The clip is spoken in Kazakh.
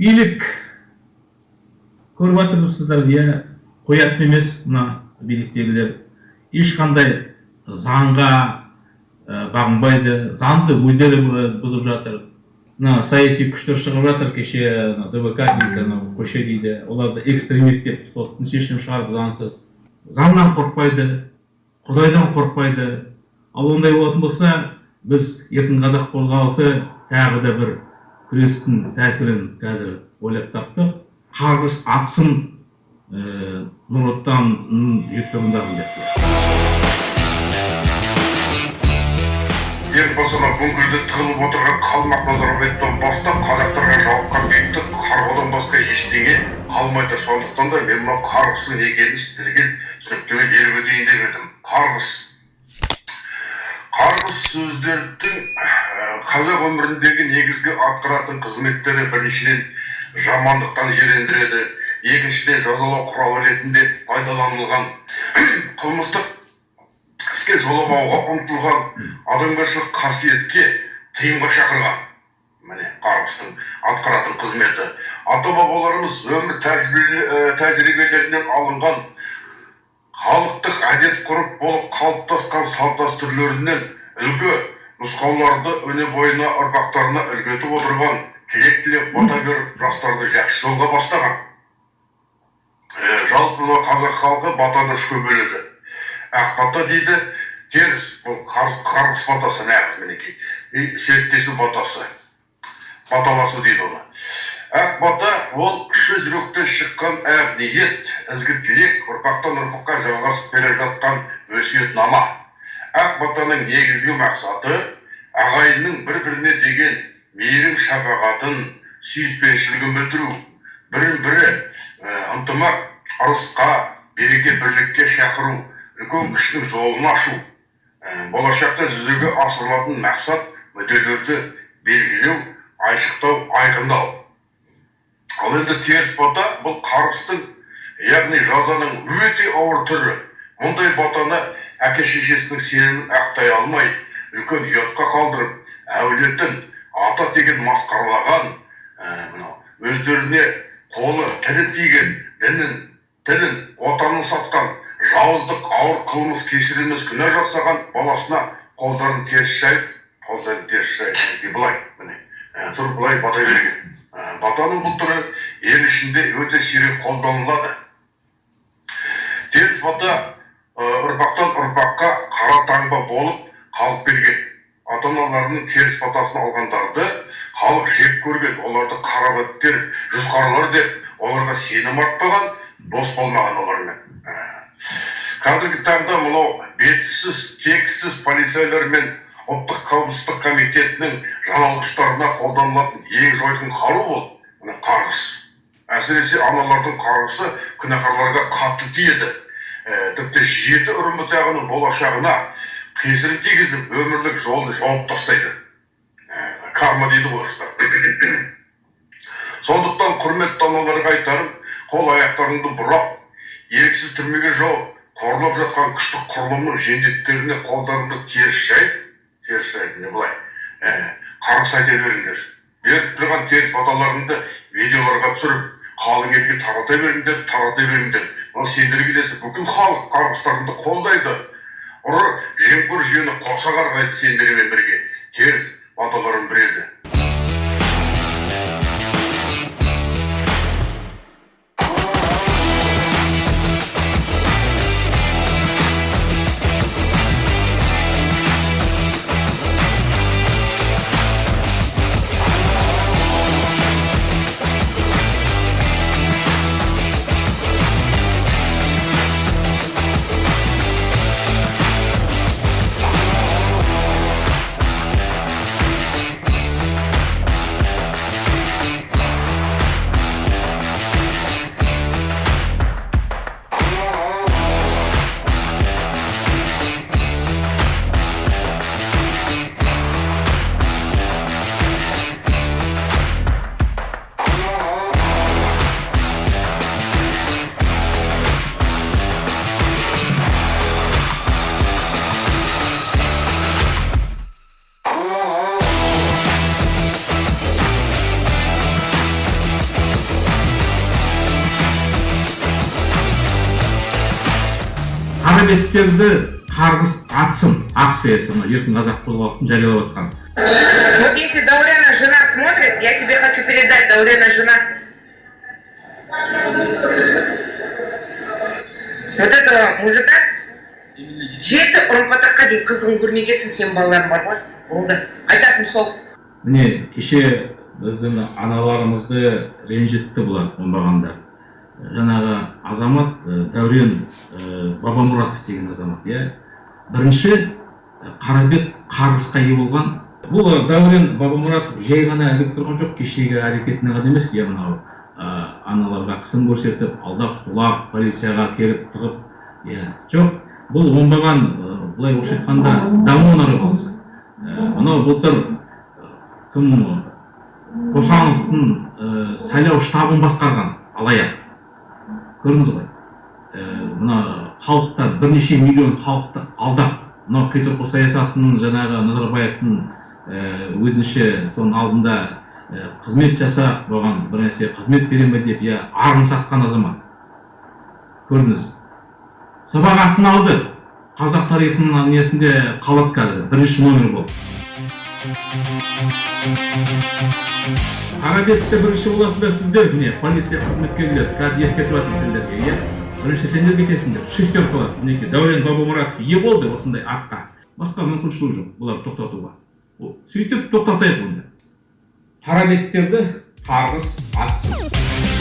билік көріп жатырсыздар иә қоятын емес мына биліктегілер ешқандай заңға бағынбайды заңды өздері бұзып жатыр мына саяси күштер шығып жатыр кеше дбк дейді анау көше дейді оларды экстремист деп соттың шешімі шығарып заңсыз заңнан қорықпайды құдайдан қорықпайды ал ондай болатын болса біз еркін қазақ қозғалысы тағы да бір күрестің тәсілін қазір ойлап таптық. Қарғыс атсын нұр отанның жетістігін деп мына бүңгірде тығылып отырған қалмақ назарбаевтан бастап қазақтарға жауыққан бейбіттік қарғыдан басқа ештеңе қалмайды. Сондықтан да мен мына қарғыстың екенін сіздерге түсініктеме беріп өтейін деп едім. Қарғыс. Қарғыс сөздердің қазақ өміріндегі негізгі атқаратын қызметтері біріншіден жамандықтан жирендіреді екіншіден жазалау құралы ретінде пайдаланылған. Қылмыстық іске жоламауға ұмтылған адамгершілік қасиетке тыйымға шақырған. Міне қарғыстың атқаратын қызметі. Ата бабаларымыз өмір тәжірибелерінен алынған халықтық әдет ғұрып болып қалыптасқан салт дәстүрлерінен үлгі нұсқауларды өне бойына ұрпақтарына үлгі етіп отырған тілек тілеп бата беріп жастарды жақсы жолға бастаған. Жалпы мына қазақ халқы батаны үшке бөледі. Ақ бата дейді теріс бұл қарғыс батасы нағыз мінекей. Серіктесу батасы баталасу дейді оны. Ақ бата ол шын жүректен шыққан ақ ниет ізгі тілек ұрпақтан ұрпаққа жалғасып келе жатқан өсиетнама ақ батаның негізгі мақсаты ағайынның бір біріне деген мейірім шапағатын сүйіспеншілігін білдіру. Бірін бірі ынтымақ ырысқа береке бірлікке шақыру үлкен кішінің жолын ашу. Болашақта жүзеге асырылатын мақсат мүдделерді белгілеу айшықтау айқындау. Ал енді теріс бата бұл қарғыстың яғни жазаның өте ауыр түрі. Мұндай батаны әке шешесінің сенімін ақтай алмай үлкен ұятқа қалдырып әулетін ата теген масқаралаған мынау өздеріне қолы тілі тиген дінін тілін отанын сатқан жауыздық ауыр қылмыс кешірілмес күнә жасаған баласына қолдарын теріс жайып қолдарын теріс жайып былай міне тұрып былай бата берген. Батаның бұл түрі ел ішінде өте сирек қолданылады. Теріс бата ұрпақтан ұрпаққа қара таңба болып қалып келген. Ата аналарының теріс батасын алғандарды халық жек көрген. Оларды қарабеттер жүзқарлар деп оларға сенім артпаған дос болмаған олармен. Қазіргі таңда мынау бетсіз тексіз полицейлер мен ұлттық қауіпсіздік комитетінің жаналғыштарына қолданылатын ең жойқын қару ол мына қарғыс. Әсіресе аналардың қарғысы күнәһарларға қатты тиеді. ә, тіпті жеті ұрын бұтағының болашағына кесірін тигізіп өмірлік жолын жауып тастайды. Карма дейді орыстар сондықтан құрметті аналарға айтарым қол аяқтарыңды бұрап еріксіз түрмеге жауып қорлап жатқан күштік құрылымның жендеттеріне қолдарыңды теріс жайып теріс жайып не былай? Қарғыс айта беріңдер. Беріп тұрған теріс баталарыңды видеоларға түсіріп қалың елге тарата беріңдер тарата беріңдер. Мынау сендерге десе бүкіл халық қарғыстарыңды қолдайды. Ұры жемқор жүйені қоса қарғайды сендермен бірге. Теріс баталарын біреді беттерді қарғыс атсын акциясы мына еркін қазақ қозғалысын жариялап жатқан Вот если Даурена жена смотрит, я тебе хочу передать, Даурена жена. Вот этого мужика жеті ұрпатаққа дейін қызығын көрмей кетсін сенің балаларың бар ғой. Болды. Айтатыным сол. Міне кеше біздің аналарымызды ренжітті бұлар оңбағандар жаңағы азамат дәурен бабамұратов деген азамат иә? Бірінші қарабет қарғысқа ие болған. Бұл дәурен бабамұратов жай ғана ілігіп тұрған жоқ кешегі әрекетіне ғана емес иә мынау аналарға қысым көрсетіп алдап құлап полицияға келіп тығып иә жоқ. Бұл оңбаған былай орысша айтқанда давно нарывался Ә, мынау былтыр кім қосановтың сайлау штабын басқарған алаяқ. Көрдіңіз ғой мына халықты бірнеше миллион халықты алдап мынау петропавл саясатының жаңағы назарбаевтың өзінше соның алдында қызмет жасап оған бір нәрсе қызмет бере ме деп иә арын сатқан азамат. Көрдіңіз? Сыбағасын алды. Қазақ тарихының несінде қалады қазір бірінші номер болып қарабетте бірінші боласыңдар сіздер міне полиция қызметкерлері қазір ескертіп жатырмын сендерге иә? Бірінші сендер кетесіңдер шестерка мінекей дәурен бабамұратов ие болды осындай атқа. Басқа мүмкіншілік жоқ бұларды тоқтатуға. Сөйтіп тоқтатайық онда. Қарабеттерді қарғыс атсын